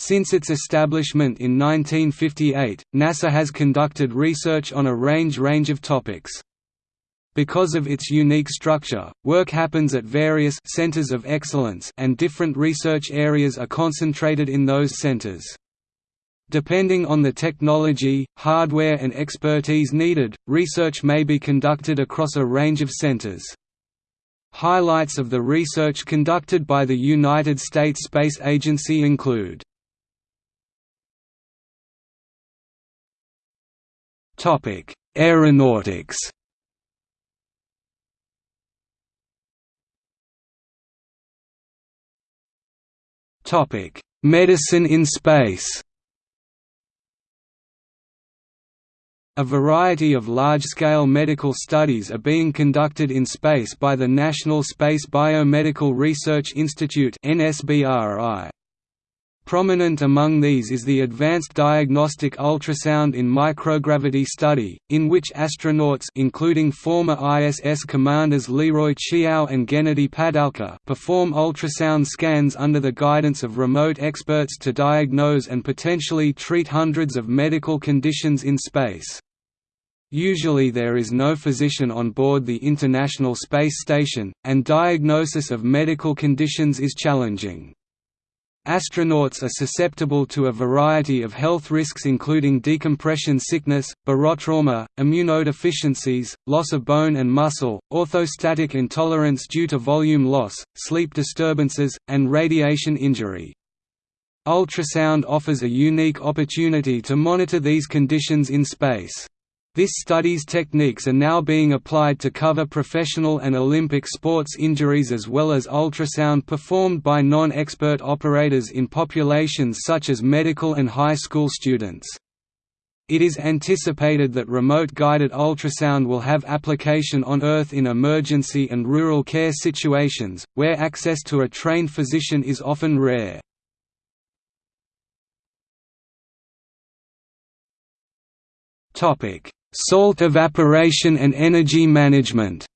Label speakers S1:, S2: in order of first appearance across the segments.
S1: Since its establishment in 1958, NASA has conducted research on a range range of topics. Because of its unique structure, work happens at various centers of excellence and different research areas are concentrated in those centers. Depending on the technology, hardware and expertise needed, research may be conducted across a range of centers. Highlights of the research conducted by the United States Space Agency include Topic: Aeronautics. Topic: Medicine in space. A variety of large-scale medical studies are being conducted in space by the National Space Biomedical Research Institute (NSBRI). Prominent among these is the Advanced Diagnostic Ultrasound in Microgravity study, in which astronauts including former ISS commanders Leroy Chiao and Gennady Padalka perform ultrasound scans under the guidance of remote experts to diagnose and potentially treat hundreds of medical conditions in space. Usually there is no physician on board the International Space Station, and diagnosis of medical conditions is challenging. Astronauts are susceptible to a variety of health risks including decompression sickness, barotrauma, immunodeficiencies, loss of bone and muscle, orthostatic intolerance due to volume loss, sleep disturbances, and radiation injury. Ultrasound offers a unique opportunity to monitor these conditions in space. This study's techniques are now being applied to cover professional and Olympic sports injuries as well as ultrasound performed by non-expert operators in populations such as medical and high school students. It is anticipated that remote-guided ultrasound will have application on Earth in emergency and rural care situations, where access to a trained physician is often rare. Topic: Salt evaporation and energy management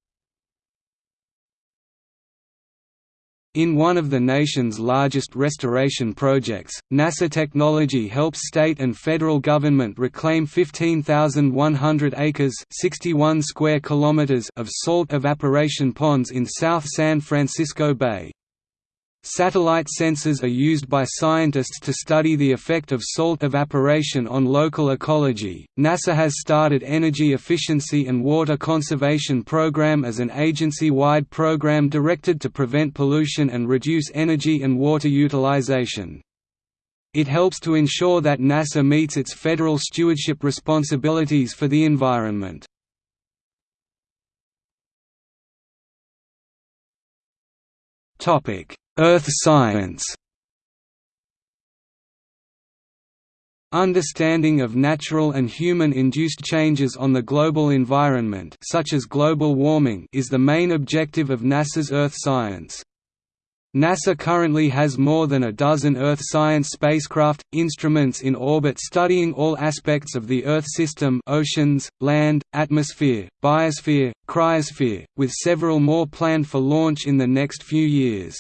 S1: In one of the nation's largest restoration projects, NASA technology helps state and federal government reclaim 15,100 acres 61 square kilometers of salt evaporation ponds in South San Francisco Bay. Satellite sensors are used by scientists to study the effect of salt evaporation on local ecology. NASA has started Energy Efficiency and Water Conservation Program as an agency-wide program directed to prevent pollution and reduce energy and water utilization. It helps to ensure that NASA meets its federal stewardship responsibilities for the environment. Topic: Earth science Understanding of natural and human-induced changes on the global environment such as global warming is the main objective of NASA's Earth science. NASA currently has more than a dozen Earth science spacecraft, instruments in orbit studying all aspects of the Earth system oceans, land, atmosphere, biosphere, cryosphere, with several more planned for launch in the next few years.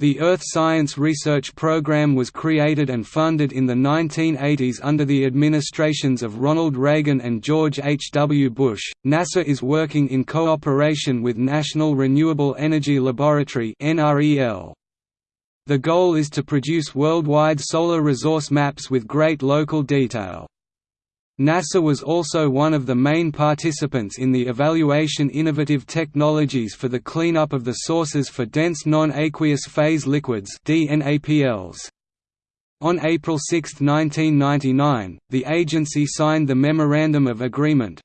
S1: The Earth Science Research Program was created and funded in the 1980s under the administrations of Ronald Reagan and George H. W. Bush. NASA is working in cooperation with National Renewable Energy Laboratory. The goal is to produce worldwide solar resource maps with great local detail. NASA was also one of the main participants in the evaluation innovative technologies for the cleanup of the sources for dense non-aqueous phase liquids On April 6, 1999, the agency signed the Memorandum of Agreement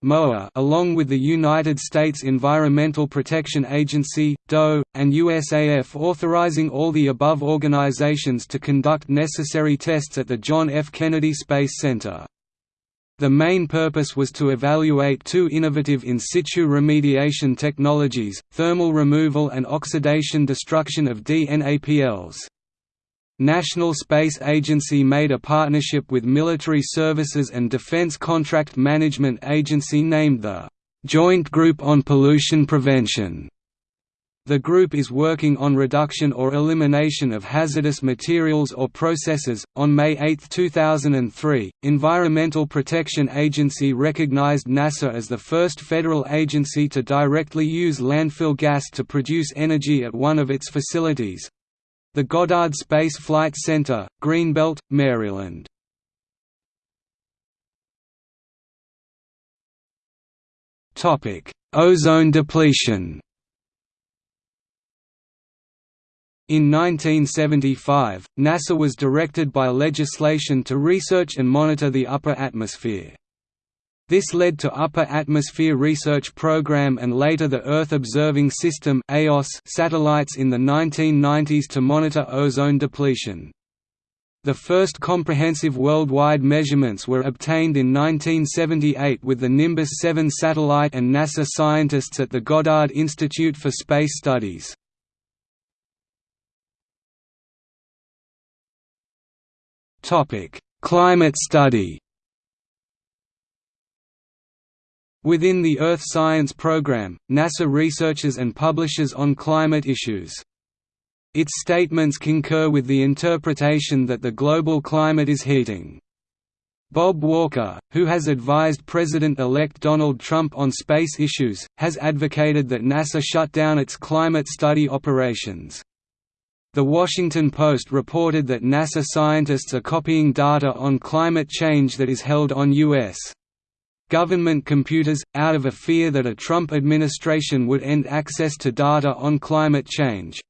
S1: along with the United States Environmental Protection Agency, DOE, and USAF authorizing all the above organizations to conduct necessary tests at the John F. Kennedy Space Center. The main purpose was to evaluate two innovative in situ remediation technologies, thermal removal and oxidation destruction of DNAPLs. National Space Agency made a partnership with Military Services and Defense Contract Management Agency named the Joint Group on Pollution Prevention The group is working on reduction or elimination of hazardous materials or processes. On May 8, 2003, Environmental Protection Agency recognized NASA as the first federal agency to directly use landfill gas to produce energy at one of its facilities the Goddard Space Flight Center, Greenbelt, Maryland. Ozone depletion In 1975, NASA was directed by legislation to research and monitor the upper atmosphere. This led to Upper Atmosphere Research Program and later the Earth Observing System satellites in the 1990s to monitor ozone depletion. The first comprehensive worldwide measurements were obtained in 1978 with the Nimbus 7 satellite and NASA scientists at the Goddard Institute for Space Studies. Climate study Within the Earth Science Program, NASA researches and publishes on climate issues. Its statements concur with the interpretation that the global climate is heating. Bob Walker, who has advised President-elect Donald Trump on space issues, has advocated that NASA shut down its climate study operations. The Washington Post reported that NASA scientists are copying data on climate change that is held on U.S. government computers, out of a fear that a Trump administration would end access to data on climate change.